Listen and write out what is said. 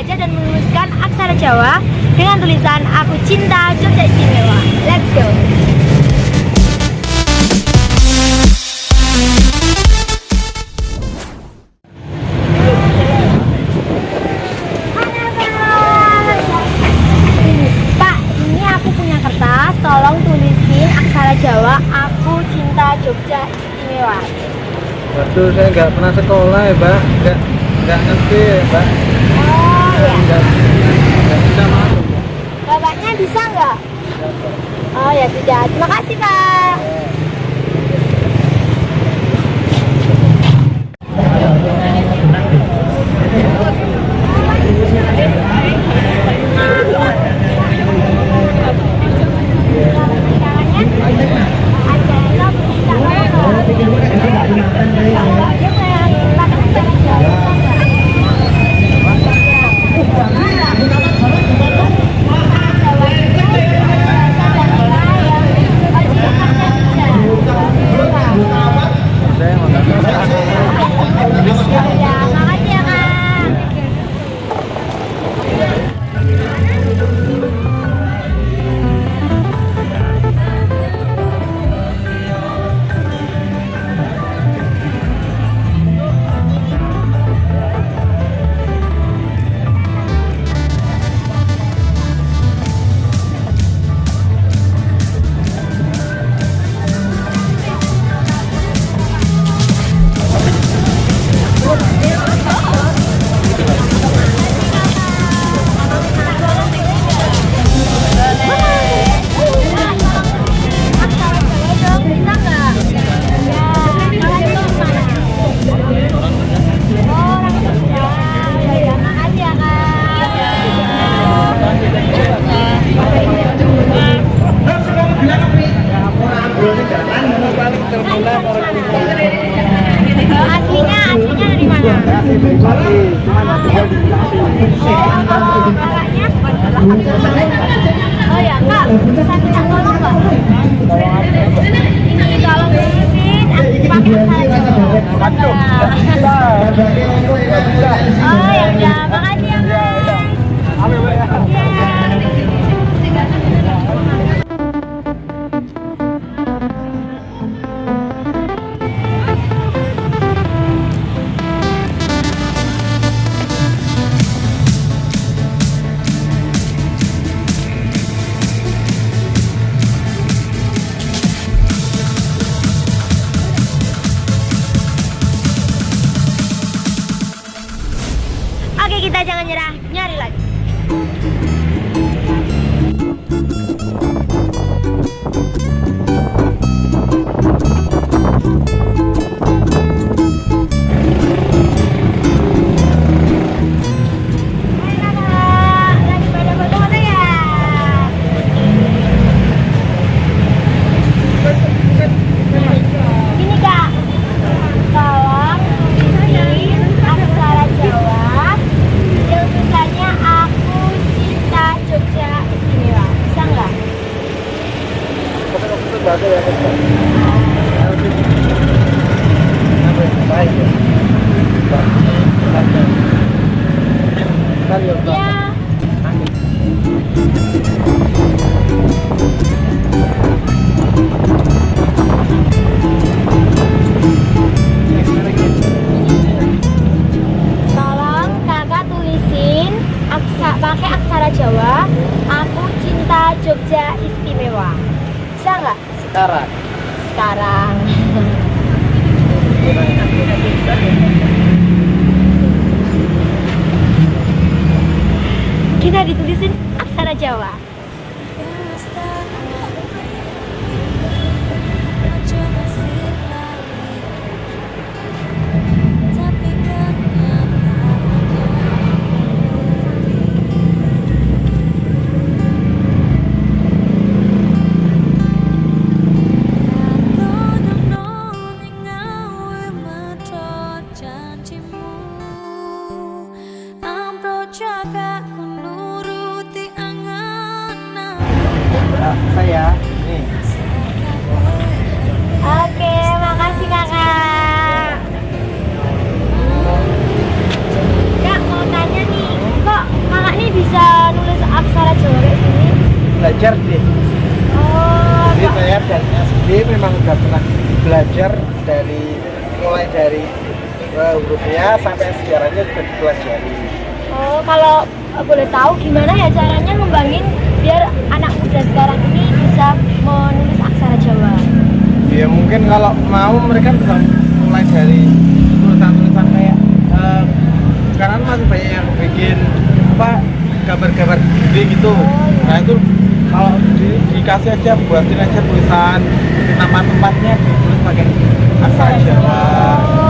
membaca dan menuliskan aksara Jawa dengan tulisan Aku Cinta Jogja Istimewa. Let's go! Pak. Tolong aksara Jawa Aku Cinta Jogja Istimewa. Waduh, saya nggak pernah sekolah ya, Mbak. Nggak nggak ngerti ya, Mbak. Oh ya. Nggak bisa masuk. Bapaknya bisa nggak? Oh ya sudah. Terima kasih Pak. Aslinya, aslinya dari mana? Oh? Oh ya, Kak, bisa minta? Ini tolong tulisin pakai aksara kita jangan nyerah, nyari lagi. Pakai aksara Jawa. Aku cinta Jogja istimewa. Bisa nggak? Sekarang. Sekarang. Kita ditulisin aksara Jawa. Belajar deh Oh, jadi saya dari SD memang udah pernah belajar dari mulai dari eh, hurufnya sampai sejarahnya juga dipelajari. Oh, kalau eh, boleh tahu gimana ya caranya ngembangin biar anak muda sekarang ini bisa menulis aksara Jawa? ya mungkin kalau mau mereka bisa mulai dari tulisan-tulisan kayak eh, sekarang masih banyak yang bikin apa gambar-gambar gede gitu. Nah itu kalau di- dikasih aja buatin aja tulisan nama tempatnya ditulis pakai aksara Jawa.